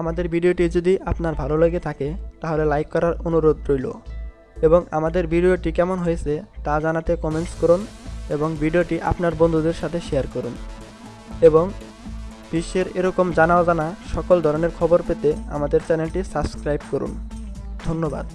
আমাদের ভিডিওটি যদি আপনার ভালো লেগে থাকে, তাহলে লাইক করার অনুরোধ রইল। এবং আমাদের ভিডিওটি কেমন হয়েছে, তা জানাতে কমেন্টস করুন এবং ভিডিওটি আপনার বন্ধুদের সাথে শেয়ার করুন। এবং বিশ্বের এরকম জানা অজানা সকল ধরনের খবর পেতে আমাদের চ্যানেলটি সাবস্ক্রাইব করুন। ধন্যবাদ।